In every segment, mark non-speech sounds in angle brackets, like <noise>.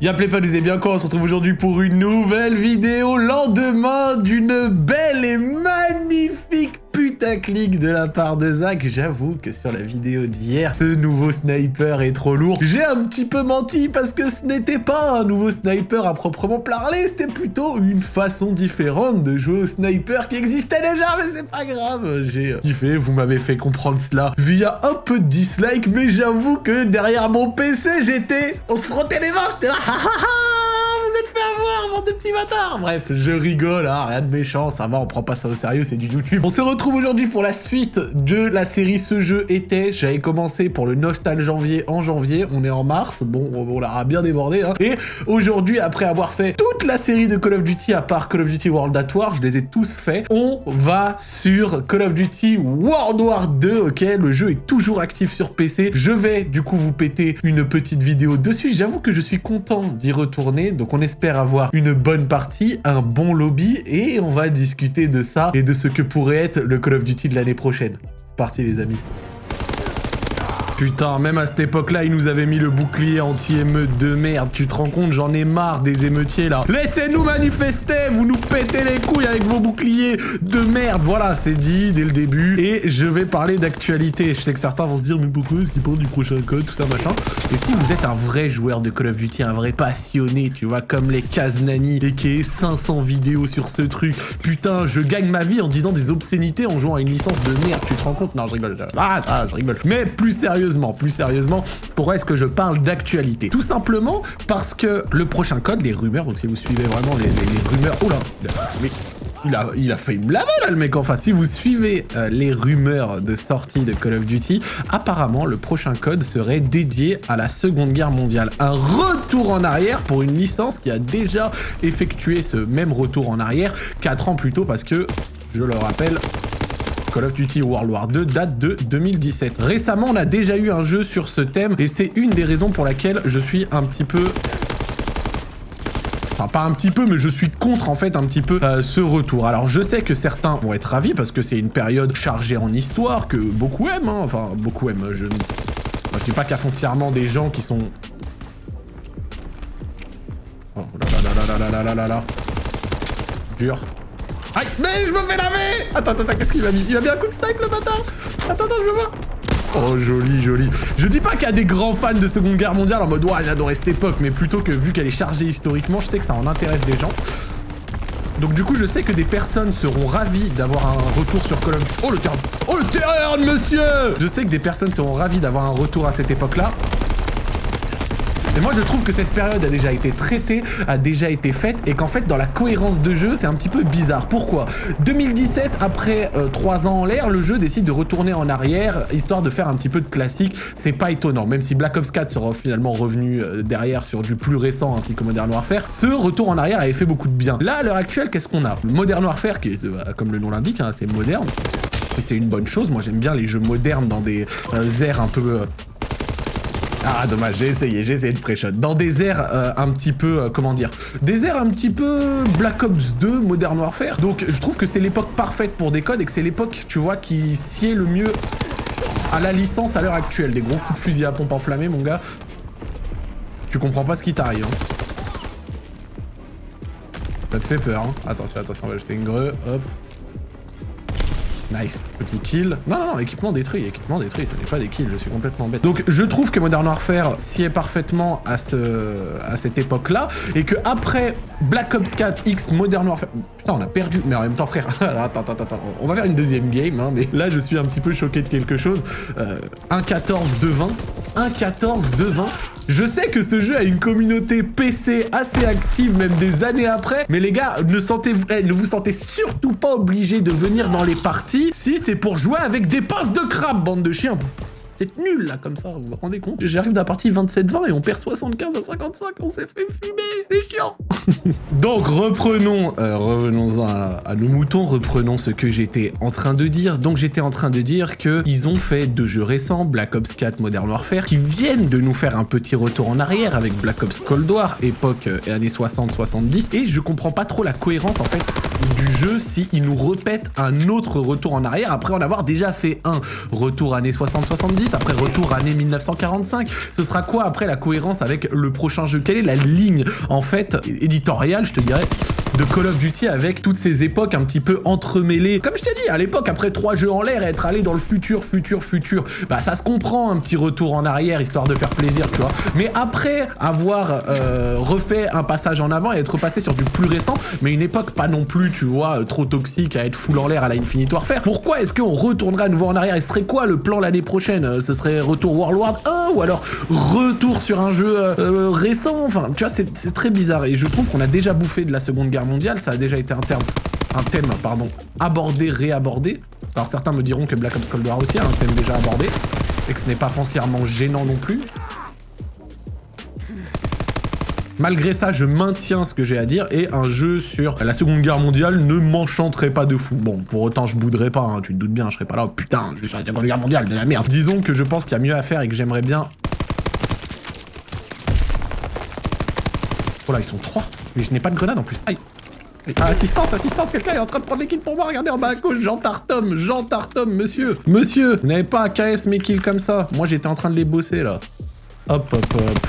Y'a nous bien quoi On se retrouve aujourd'hui pour une nouvelle vidéo lendemain d'une belle et magnifique putaclic de la part de Zach. J'avoue que sur la vidéo d'hier, ce nouveau sniper est trop lourd. J'ai un petit peu menti parce que ce n'était pas un nouveau sniper à proprement parler, c'était plutôt une façon différente de jouer au sniper qui existait déjà, mais c'est pas grave. J'ai kiffé, vous m'avez fait comprendre cela via un peu de dislike, mais j'avoue que derrière mon PC, j'étais... On se frottait les mains, j'étais là, <laughs> de petits bâtards Bref, je rigole, hein, rien de méchant, ça va, on prend pas ça au sérieux, c'est du YouTube. On se retrouve aujourd'hui pour la suite de la série Ce jeu était. J'avais commencé pour le Nostal janvier en janvier, on est en mars, bon, on l'a bien débordé, hein. Et aujourd'hui, après avoir fait toute la série de Call of Duty, à part Call of Duty World at War, je les ai tous faits, on va sur Call of Duty World War 2, ok? Le jeu est toujours actif sur PC. Je vais, du coup, vous péter une petite vidéo dessus. J'avoue que je suis content d'y retourner, donc on espère avoir une bonne partie, un bon lobby, et on va discuter de ça et de ce que pourrait être le Call of Duty de l'année prochaine. C'est parti les amis. Putain, même à cette époque-là, ils nous avaient mis le bouclier anti-émeute de merde. Tu te rends compte, j'en ai marre des émeutiers, là. Laissez-nous manifester Vous nous pétez les couilles avec vos boucliers de merde. Voilà, c'est dit dès le début. Et je vais parler d'actualité. Je sais que certains vont se dire, mais pourquoi est-ce qu'ils parlent du prochain code, tout ça, machin? Et si vous êtes un vrai joueur de Call of Duty, un vrai passionné, tu vois, comme les Kaznani, et qui est 500 vidéos sur ce truc, putain, je gagne ma vie en disant des obscénités en jouant à une licence de merde. Tu te rends compte? Non, je rigole. Ah, ah, je rigole. Mais plus sérieux plus sérieusement, pourquoi est-ce que je parle d'actualité? Tout simplement parce que le prochain code, les rumeurs, donc si vous suivez vraiment les, rumeurs... Oh là Mais il a, il a failli me laver là le mec enfin si vous suivez euh, les rumeurs de sortie de Call of Duty apparemment le prochain code serait dédié à la seconde guerre mondiale. Un retour en arrière pour une licence qui a déjà effectué ce même retour en arrière 4 ans plus tôt parce que je le rappelle Call of Duty World War 2 date de 2017. Récemment, on a déjà eu un jeu sur ce thème et c'est une des raisons pour laquelle je suis un petit peu Enfin, pas un petit peu, mais je suis contre en fait un petit peu euh, ce retour. Alors je sais que certains vont être ravis parce que c'est une période chargée en histoire que beaucoup aiment. Hein. Enfin, beaucoup aiment. Je ne je dis pas qu'il foncièrement des gens qui sont... Oh là là là là là là là là Dur. Mais je me fais laver Attends, attends, qu'est-ce qu'il m'a mis? Il m'a mis un coup de snipe, le bâtard Attends, attends, je veux voir Oh, joli, joli. Je dis pas qu'il y a des grands fans de Seconde Guerre mondiale en mode « Ouais, j'adorais cette époque », mais plutôt que vu qu'elle est chargée historiquement, je sais que ça en intéresse des gens. Donc du coup, je sais que des personnes seront ravies d'avoir un retour sur Call Oh, le terrain Oh, le terrain, monsieur Je sais que des personnes seront ravies d'avoir un retour à cette époque-là. Et moi, je trouve que cette période a déjà été traitée, a déjà été faite, et qu'en fait, dans la cohérence de jeu, c'est un petit peu bizarre. Pourquoi? 2017, après euh, 3 ans en l'air, le jeu décide de retourner en arrière, histoire de faire un petit peu de classique. C'est pas étonnant, même si Black Ops 4 sera finalement revenu euh, derrière sur du plus récent, ainsi que Modern Warfare, ce retour en arrière avait fait beaucoup de bien. Là, à l'heure actuelle, qu'est-ce qu'on a? Modern Warfare, qui est, euh, comme le nom l'indique, hein, c'est moderne, et c'est une bonne chose. Moi, j'aime bien les jeux modernes dans des euh, airs un peu ah, dommage, j'ai essayé, j'ai essayé de pré-shot. Dans des airs euh, un petit peu, euh, comment dire, des airs un petit peu Black Ops 2, Modern Warfare. Donc, je trouve que c'est l'époque parfaite pour des codes et que c'est l'époque, tu vois, qui sied le mieux à la licence à l'heure actuelle. Des gros coups de fusil à pompe enflammée, mon gars. Tu comprends pas ce qui t'arrive, hein. Ça te fait peur, hein. Attention, attention, on va jeter une greu, hop. Nice. Petit kill. Non, non, non, équipement détruit. Équipement détruit, ce n'est pas des kills, je suis complètement bête. Donc, je trouve que Modern Warfare s'y est parfaitement à, ce, à cette époque-là, et que après Black Ops 4 X Modern Warfare... Putain, on a perdu. Mais en même temps, frère, <laughs> attends, attends, attends. On va faire une deuxième game, hein, mais là, je suis un petit peu choqué de quelque chose. Euh, 1-14, 2-20. 1-14, 2-20. Je sais que ce jeu a une communauté PC assez active, même des années après, mais les gars, eh, ne vous sentez surtout pas obligé de venir dans les parties si c'est pour jouer avec des passes de crabe, bande de chiens. C'est nul, là, comme ça, vous vous rendez compte. J'arrive dans la partie 27-20 et on perd 75 à 55, on s'est fait fumer, c'est chiant. <laughs> Donc, reprenons, euh, revenons à, à, nos moutons, reprenons ce que j'étais en train de dire. Donc, j'étais en train de dire qu'ils ont fait deux jeux récents, Black Ops 4 Modern Warfare, qui viennent de nous faire un petit retour en arrière avec Black Ops Cold War, époque euh, années 60-70, et je comprends pas trop la cohérence, en fait, du jeu s'ils nous repètent un autre retour en arrière après en avoir déjà fait un retour années 60-70 après retour année 1945 Ce sera quoi après la cohérence avec le prochain jeu? Quelle est la ligne, en fait, éditoriale, je te dirais de Call of Duty avec toutes ces époques un petit peu entremêlées. Comme je t'ai dit, à l'époque, après trois jeux en l'air, être allé dans le futur, futur, futur, bah ça se comprend un petit retour en arrière, histoire de faire plaisir, tu vois. Mais après avoir euh, refait un passage en avant et être passé sur du plus récent, mais une époque pas non plus, tu vois, euh, trop toxique à être full en l'air à la Infinite Warfare, pourquoi est-ce qu'on retournerait à nouveau en arrière? Et ce serait quoi le plan l'année prochaine? Euh, Ce serait retour World War 1 ou alors retour sur un jeu récent? Enfin, tu vois, c'est très bizarre et je trouve qu'on a déjà bouffé de la Seconde Guerre mondiale, ça a déjà été un terme un thème, pardon, abordé, réabordé. Alors certains me diront que Black Ops Cold War aussi a un thème déjà abordé, et que ce n'est pas foncièrement gênant non plus. Malgré ça, je maintiens ce que j'ai à dire, et un jeu sur la Seconde Guerre mondiale ne m'enchanterait pas de fou. Bon, pour autant, je bouderais pas, hein, tu te doutes bien, je serais pas là, oh, putain, je suis sur la Seconde Guerre mondiale, de la merde. Disons que je pense qu'il y a mieux à faire et que j'aimerais bien... Oh là, ils sont trois. Mais je n'ai pas de grenade en plus. Aïe. Assistance, assistance, quelqu'un est en train de prendre les kills pour moi. Regardez en bas à gauche, Jean Tartom, Jean Tartom, monsieur. Monsieur, n'avez pas à KS mes kills comme ça. Moi, j'étais en train de les bosser, là. Hop, hop, hop.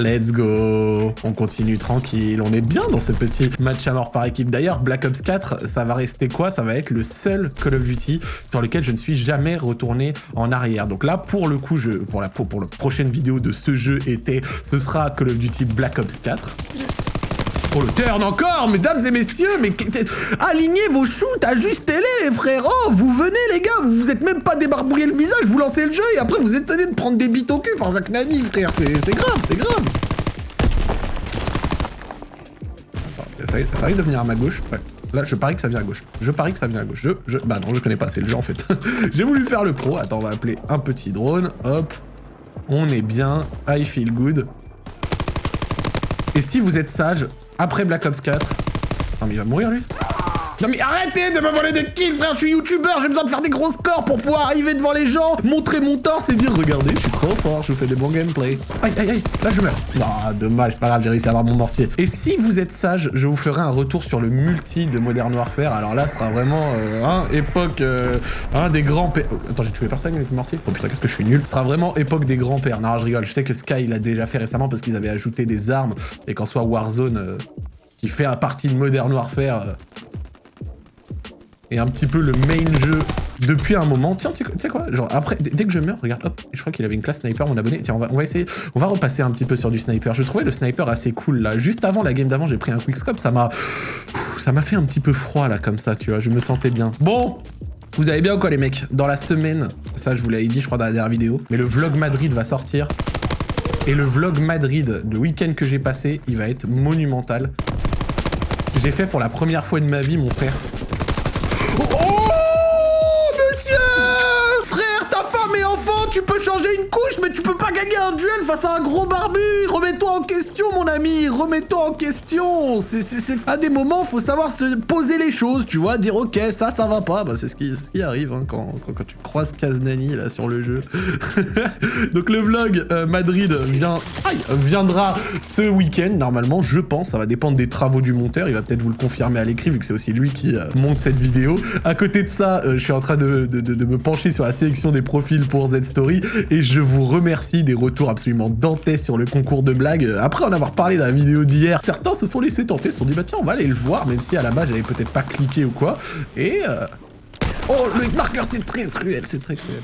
Let's go On continue tranquille, on est bien dans ce petit match à mort par équipe. D'ailleurs, Black Ops 4, ça va rester quoi? Ça va être le seul Call of Duty sur lequel je ne suis jamais retourné en arrière. Donc là, pour le coup, pour, la, pour la prochaine vidéo de ce jeu été, ce sera Call of Duty Black Ops 4. Oh le turn encore, mesdames et messieurs, mais alignez vos shoots, ajustez-les, frérot, vous venez les gars, vous vous êtes même pas débarbouillé le visage, vous lancez le jeu et après vous êtes de prendre des bites au cul par Zach Nani, frère, c'est grave, c'est grave. Ça, ça de venir à ma gauche, ouais. Là, je parie que ça vient à gauche. Je parie que ça vient à gauche. Je, je... Bah non, je connais pas, c'est le jeu en fait. <laughs> J'ai voulu faire le pro. Attends, on va appeler un petit drone. Hop. On est bien. I feel good. Et si vous êtes sage, après Black Ops 4... Non mais il va mourir lui? Non mais arrêtez de me voler des kills frère, je suis youtubeur, j'ai besoin de faire des gros scores pour pouvoir arriver devant les gens, montrer mon torse et dire regardez, je suis trop fort, je fais des bons gameplays. Aïe aïe aïe, là je meurs. Non, dommage, c'est pas grave, j'ai réussi à avoir mon mortier. Et si vous êtes sage, je vous ferai un retour sur le multi de Modern Warfare. Alors là, ce sera vraiment, euh, hein, époque, euh, hein, des grands pères. Attends, j'ai tué personne avec le mortier Oh putain, qu'est-ce que je suis nul. Ce sera vraiment époque des grands pères. Non, je rigole, je sais que Sky l'a déjà fait récemment parce qu'ils avaient ajouté des armes et qu'en soit Warzone... Euh, qui fait à partie de Modern Warfare et un petit peu le main jeu depuis un moment. Tiens, tu sais quoi Genre, après, dès que je meurs, regarde, hop, je crois qu'il avait une classe sniper, mon abonné. Tiens, on va, on va essayer, on va repasser un petit peu sur du sniper. Je trouvais le sniper assez cool, là. Juste avant la game d'avant, j'ai pris un quickscope, ça m'a... Ça m'a fait un petit peu froid, là, comme ça, tu vois. Je me sentais bien. Bon vous allez bien ou quoi, les mecs? Dans la semaine, ça, je vous l'avais dit, je crois, dans la dernière vidéo, mais le vlog Madrid va sortir. Et le vlog Madrid, le week-end que j'ai passé, il va être monumental. J'ai fait pour la première fois de ma vie, mon frère, tu peux changer une couche, mais tu peux pas gagner un duel face à un gros barbu. Remets-toi en question, mon ami. Remets-toi en question. C'est à des moments, faut savoir se poser les choses, tu vois, dire ok, ça, ça va pas. Bah, c'est ce qui, arrive hein, quand, quand, tu croises Kaznani là sur le jeu. <laughs> Donc le vlog euh, Madrid viendra ce week-end normalement, je pense. Ça va dépendre des travaux du monteur. Il va peut-être vous le confirmer à l'écrit vu que c'est aussi lui qui euh, monte cette vidéo. À côté de ça, euh, je suis en train de, me pencher sur la sélection des profils pour Et je vous remercie des retours absolument dantesques sur le concours de blagues. Après en avoir parlé dans la vidéo d'hier, certains se sont laissés tenter, se sont dit bah tiens on va aller le voir, même si à la base j'avais peut-être pas cliqué ou quoi. Et... Euh... Oh le marqueur c'est très cruel, c'est très cruel.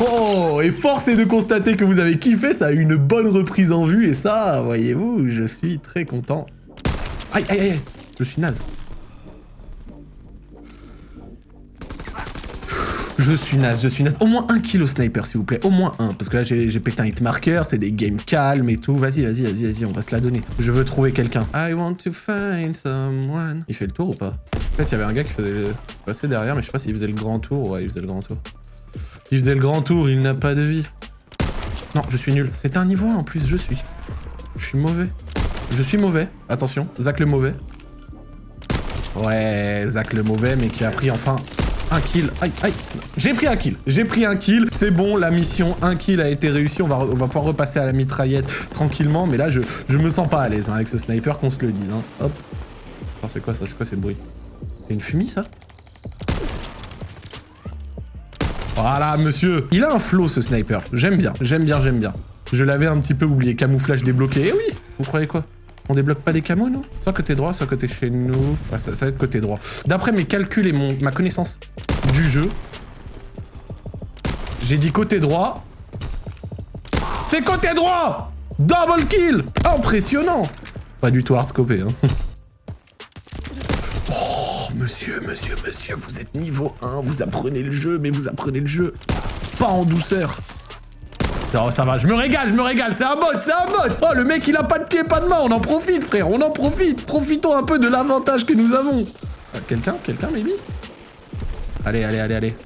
Oh, et force est de constater que vous avez kiffé, ça a eu une bonne reprise en vue, et ça, voyez-vous, je suis très content. Aïe, aïe, aïe, je suis naze. Je suis naze, je suis naze. Au moins un kill au sniper, s'il vous plaît. Au moins un. Parce que là, j'ai pété un hit marker, c'est des games calmes et tout. Vas-y, vas-y, vas-y, vas-y, on va se la donner. Je veux trouver quelqu'un. I want to find someone. Il fait le tour ou pas? En fait, il y avait un gars qui faisait passer derrière, mais je sais pas s'il faisait le grand tour. Ouais, il faisait le grand tour. Il faisait le grand tour, il n'a pas de vie. Non, je suis nul. C'est un niveau 1 en plus, je suis. Je suis mauvais. Je suis mauvais. Attention, Zach le mauvais. Ouais, Zach le mauvais, mais qui a pris enfin un kill. Aïe, aïe. J'ai pris un kill. J'ai pris un kill. C'est bon, la mission, un kill a été réussi. On va, pouvoir repasser à la mitraillette tranquillement. Mais là, je, je me sens pas à l'aise hein, avec ce sniper, qu'on se le dise. Hein. Hop. C'est quoi ça? C'est quoi ce bruit C'est une fumée, ça? Voilà, monsieur. Il a un flow, ce sniper. J'aime bien, j'aime bien, j'aime bien. Je l'avais un petit peu oublié. Camouflage débloqué. Eh oui Vous croyez quoi? On débloque pas des camos, nous Soit côté droit, soit côté chez nous. Ça va être côté droit. D'après mes calculs et mon, ma connaissance du jeu, j'ai dit côté droit. C'est côté droit Double kill Impressionnant Pas du tout hardscopé, hein. <laughs> Oh, monsieur, monsieur, monsieur, vous êtes niveau 1, vous apprenez le jeu, mais vous apprenez le jeu pas en douceur. Non, ça va, je me régale, je me régale, c'est un bot, c'est un bot Oh, le mec, il a pas de pied, pas de main, on en profite, frère, on en profite Profitons un peu de l'avantage que nous avons euh, Quelqu'un Quelqu'un, maybe? Allez, allez, allez, allez.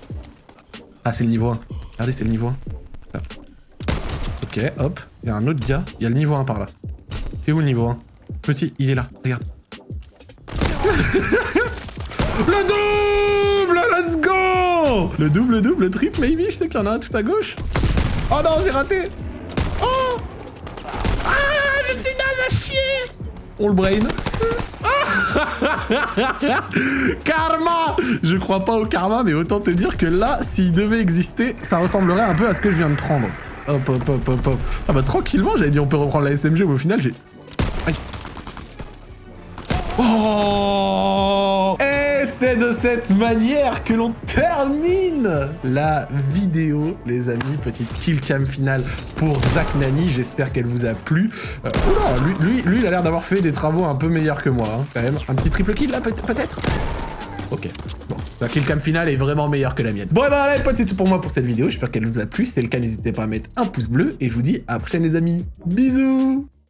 Ah, c'est le niveau 1. Regardez, c'est le niveau 1. Ok, hop, il y a un autre gars, il y a le niveau 1 par là. T'es où le niveau 1 Petit, il est là, regarde. <laughs> le double Let's go Le double, double, triple, maybe, je sais qu'il y en a un tout à gauche. Oh non, j'ai raté Oh Ah, je suis naze à chier On le brain. <laughs> karma Je crois pas au karma, mais autant te dire que là, s'il devait exister, ça ressemblerait un peu à ce que je viens de prendre. Hop, hop, hop, hop, hop. Ah bah tranquillement, j'avais dit on peut reprendre la SMG, mais au final, j'ai... Aïe. Oh c'est de cette manière que l'on termine la vidéo, les amis. Petite killcam finale pour Zach Nani. J'espère qu'elle vous a plu. Euh, lui, lui, lui, il a l'air d'avoir fait des travaux un peu meilleurs que moi, hein, quand même. Un petit triple kill, là, peut-être? Ok. Bon, la killcam finale est vraiment meilleure que la mienne. Bon, et bah, les potes, c'est tout pour moi pour cette vidéo. J'espère qu'elle vous a plu. Si c'est le cas, n'hésitez pas à mettre un pouce bleu. Et je vous dis à la prochaine, les amis. Bisous